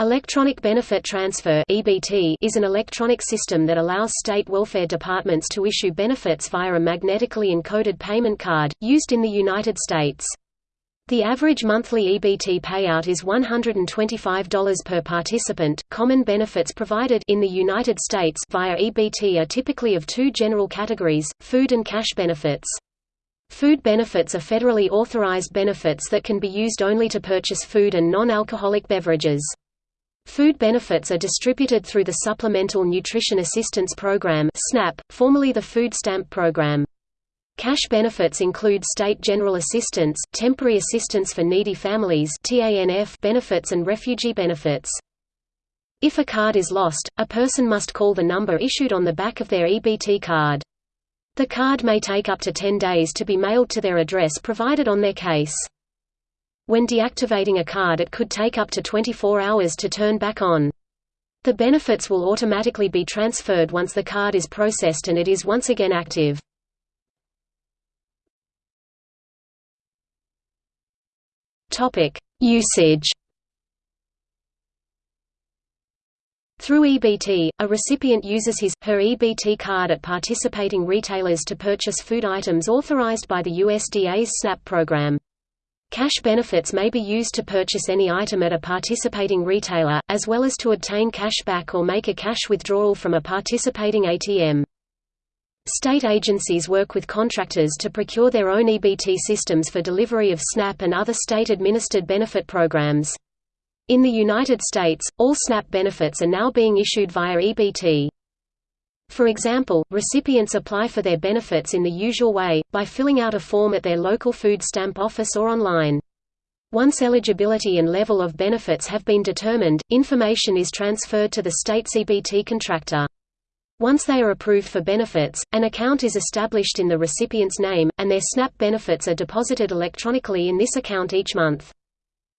Electronic Benefit Transfer is an electronic system that allows state welfare departments to issue benefits via a magnetically encoded payment card, used in the United States. The average monthly EBT payout is $125 per participant. Common benefits provided in the United States via EBT are typically of two general categories: food and cash benefits. Food benefits are federally authorized benefits that can be used only to purchase food and non-alcoholic beverages. Food benefits are distributed through the Supplemental Nutrition Assistance Program (SNAP), formerly the Food Stamp Program. Cash benefits include state general assistance, temporary assistance for needy families (TANF) benefits and refugee benefits. If a card is lost, a person must call the number issued on the back of their EBT card. The card may take up to 10 days to be mailed to their address provided on their case. When deactivating a card it could take up to 24 hours to turn back on. The benefits will automatically be transferred once the card is processed and it is once again active. Usage Through EBT, a recipient uses his, her EBT card at participating retailers to purchase food items authorized by the USDA's SNAP program. Cash benefits may be used to purchase any item at a participating retailer, as well as to obtain cash back or make a cash withdrawal from a participating ATM. State agencies work with contractors to procure their own EBT systems for delivery of SNAP and other state-administered benefit programs. In the United States, all SNAP benefits are now being issued via EBT. For example, recipients apply for their benefits in the usual way, by filling out a form at their local food stamp office or online. Once eligibility and level of benefits have been determined, information is transferred to the state EBT contractor. Once they are approved for benefits, an account is established in the recipient's name, and their SNAP benefits are deposited electronically in this account each month.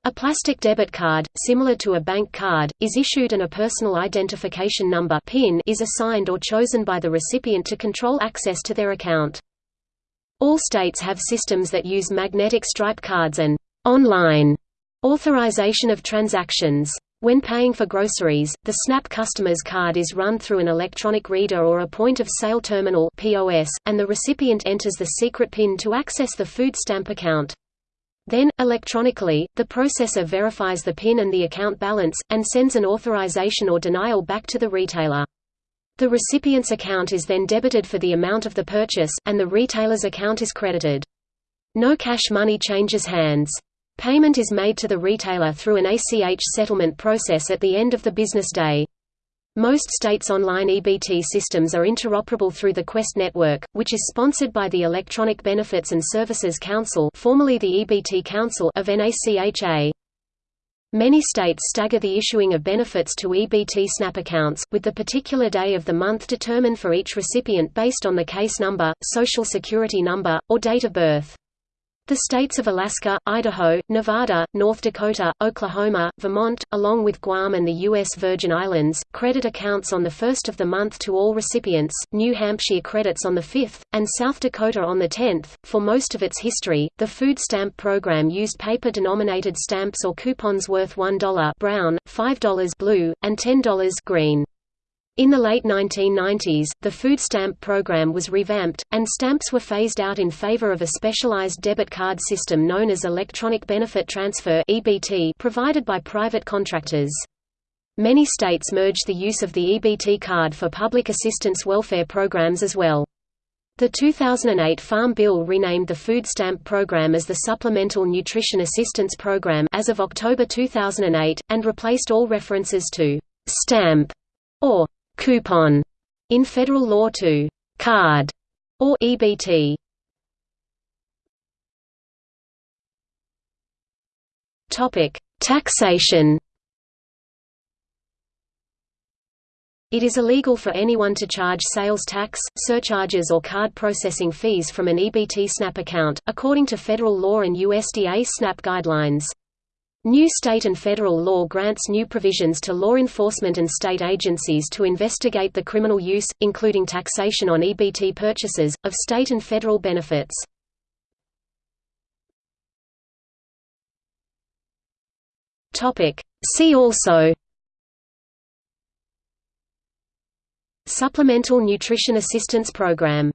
A plastic debit card, similar to a bank card, is issued and a personal identification number PIN is assigned or chosen by the recipient to control access to their account. All states have systems that use magnetic stripe cards and online authorization of transactions. When paying for groceries, the SNAP customer's card is run through an electronic reader or a point-of-sale terminal POS, and the recipient enters the secret PIN to access the food stamp account. Then, electronically, the processor verifies the PIN and the account balance, and sends an authorization or denial back to the retailer. The recipient's account is then debited for the amount of the purchase, and the retailer's account is credited. No cash money changes hands. Payment is made to the retailer through an ACH settlement process at the end of the business day. Most states' online EBT systems are interoperable through the Quest network, which is sponsored by the Electronic Benefits and Services Council formerly the EBT Council of NACHA. Many states stagger the issuing of benefits to EBT SNAP accounts, with the particular day of the month determined for each recipient based on the case number, social security number, or date of birth. The states of Alaska, Idaho, Nevada, North Dakota, Oklahoma, Vermont, along with Guam and the U.S. Virgin Islands, credit accounts on the first of the month to all recipients, New Hampshire credits on the 5th, and South Dakota on the 10th. For most of its history, the food stamp program used paper-denominated stamps or coupons worth $1 brown, $5 blue, and $10 green. In the late 1990s, the food stamp program was revamped, and stamps were phased out in favor of a specialized debit card system known as Electronic Benefit Transfer (EBT) provided by private contractors. Many states merged the use of the EBT card for public assistance welfare programs as well. The 2008 Farm Bill renamed the food stamp program as the Supplemental Nutrition Assistance Program as of October 2008, and replaced all references to «stamp» or coupon in federal law to card or EBT. Topic: Taxation. It is illegal for anyone to charge sales tax, surcharges or card processing fees from an EBT SNAP account, according to federal law and USDA SNAP guidelines. New state and federal law grants new provisions to law enforcement and state agencies to investigate the criminal use, including taxation on EBT purchases, of state and federal benefits. See also Supplemental Nutrition Assistance Program